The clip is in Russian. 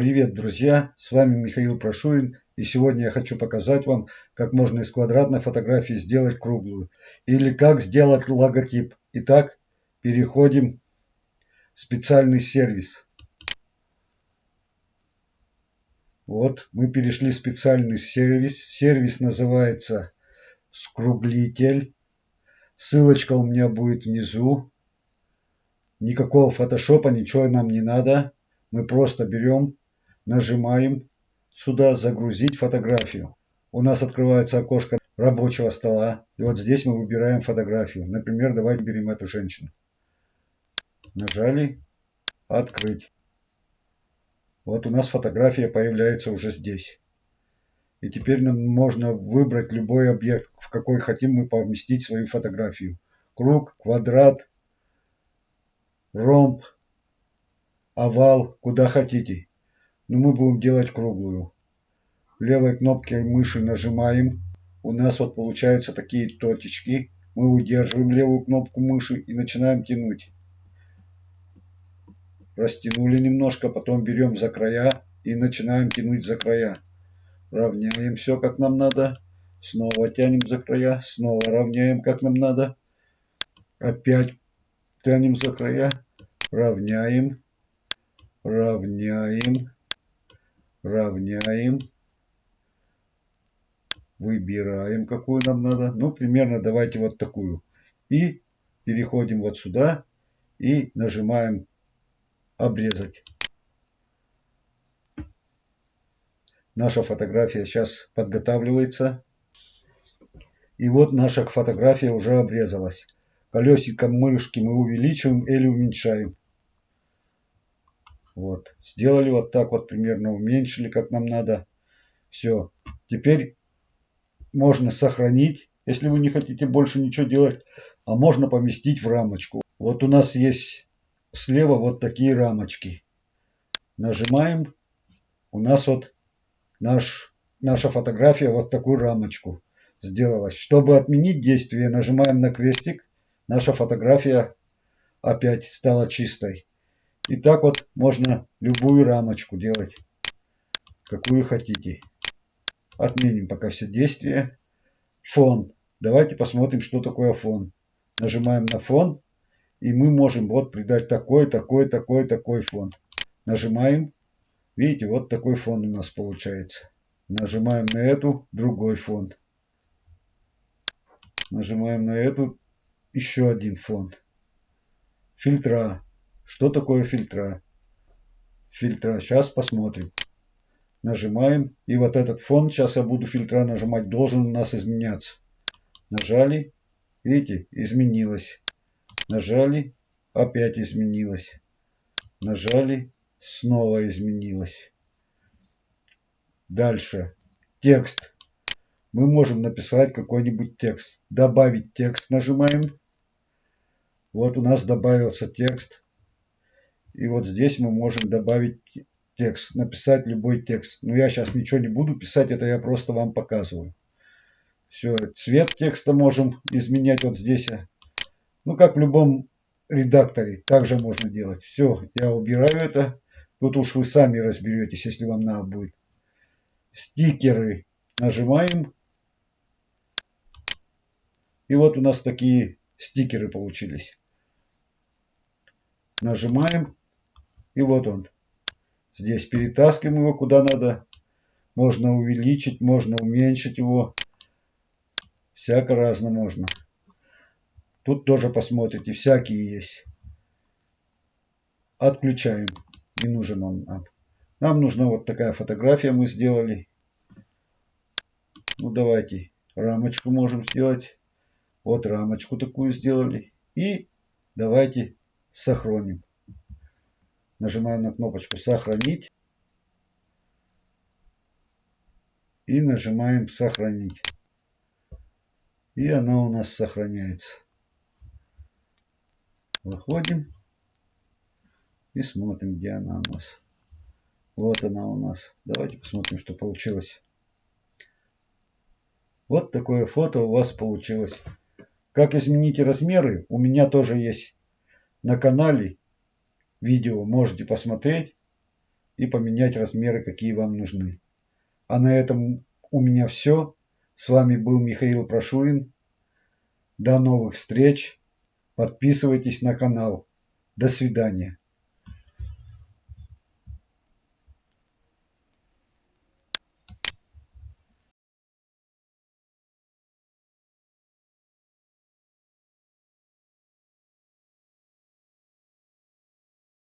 Привет, друзья! С вами Михаил Прошурин. И сегодня я хочу показать вам, как можно из квадратной фотографии сделать круглую. Или как сделать логотип. Итак, переходим в специальный сервис. Вот, мы перешли в специальный сервис. Сервис называется Скруглитель. Ссылочка у меня будет внизу. Никакого фотошопа, ничего нам не надо. Мы просто берем, нажимаем сюда «Загрузить фотографию». У нас открывается окошко рабочего стола. И вот здесь мы выбираем фотографию. Например, давайте берем эту женщину. Нажали «Открыть». Вот у нас фотография появляется уже здесь. И теперь нам можно выбрать любой объект, в какой хотим мы поместить свою фотографию. Круг, квадрат, ромб, овал, куда хотите. Но мы будем делать круглую. Левой кнопкой мыши нажимаем. У нас вот получаются такие точечки. Мы удерживаем левую кнопку мыши и начинаем тянуть. Растянули немножко, потом берем за края и начинаем тянуть за края. Равняем все как нам надо. Снова тянем за края. Снова равняем как нам надо. Опять тянем за края. Равняем. Равняем. Равняем. Выбираем, какую нам надо. Ну, примерно давайте вот такую. И переходим вот сюда и нажимаем обрезать. Наша фотография сейчас подготавливается. И вот наша фотография уже обрезалась. Колесиком мышки мы увеличиваем или уменьшаем. Вот. Сделали вот так вот примерно, уменьшили как нам надо. Все. Теперь можно сохранить, если вы не хотите больше ничего делать. А можно поместить в рамочку. Вот у нас есть слева вот такие рамочки. Нажимаем. У нас вот наш, наша фотография вот такую рамочку сделалась. Чтобы отменить действие, нажимаем на крестик. Наша фотография опять стала чистой. И так вот можно любую рамочку делать, какую хотите. Отменим пока все действия. Фон. Давайте посмотрим, что такое фон. Нажимаем на фон. И мы можем вот придать такой, такой, такой, такой фон. Нажимаем. Видите, вот такой фон у нас получается. Нажимаем на эту, другой фон. Нажимаем на эту, еще один фон. Фильтра. Что такое фильтра? Фильтра. Сейчас посмотрим. Нажимаем. И вот этот фон, сейчас я буду фильтра нажимать, должен у нас изменяться. Нажали. Видите, изменилось. Нажали. Опять изменилось. Нажали снова изменилось. Дальше. Текст. Мы можем написать какой-нибудь текст. Добавить текст нажимаем. Вот у нас добавился текст. И вот здесь мы можем добавить текст. Написать любой текст. Но я сейчас ничего не буду писать. Это я просто вам показываю. Все. Цвет текста можем изменять вот здесь. Ну, как в любом редакторе. Также можно делать. Все. Я убираю это. Тут уж вы сами разберетесь, если вам надо будет. Стикеры нажимаем. И вот у нас такие стикеры получились. Нажимаем. И вот он. Здесь перетаскиваем его куда надо. Можно увеличить, можно уменьшить его. Всяко разно можно. Тут тоже посмотрите, всякие есть. Отключаем не нужен он нам. Нам нужна вот такая фотография мы сделали. Ну давайте рамочку можем сделать. Вот рамочку такую сделали. И давайте сохраним. Нажимаем на кнопочку сохранить. И нажимаем сохранить. И она у нас сохраняется. Выходим. И смотрим, где она у нас. Вот она у нас. Давайте посмотрим, что получилось. Вот такое фото у вас получилось. Как изменить размеры, у меня тоже есть на канале видео. Можете посмотреть. и поменять размеры, какие вам нужны. А на этом у меня все. С вами был Михаил Прошурин. До новых встреч. Подписывайтесь на канал. До свидания.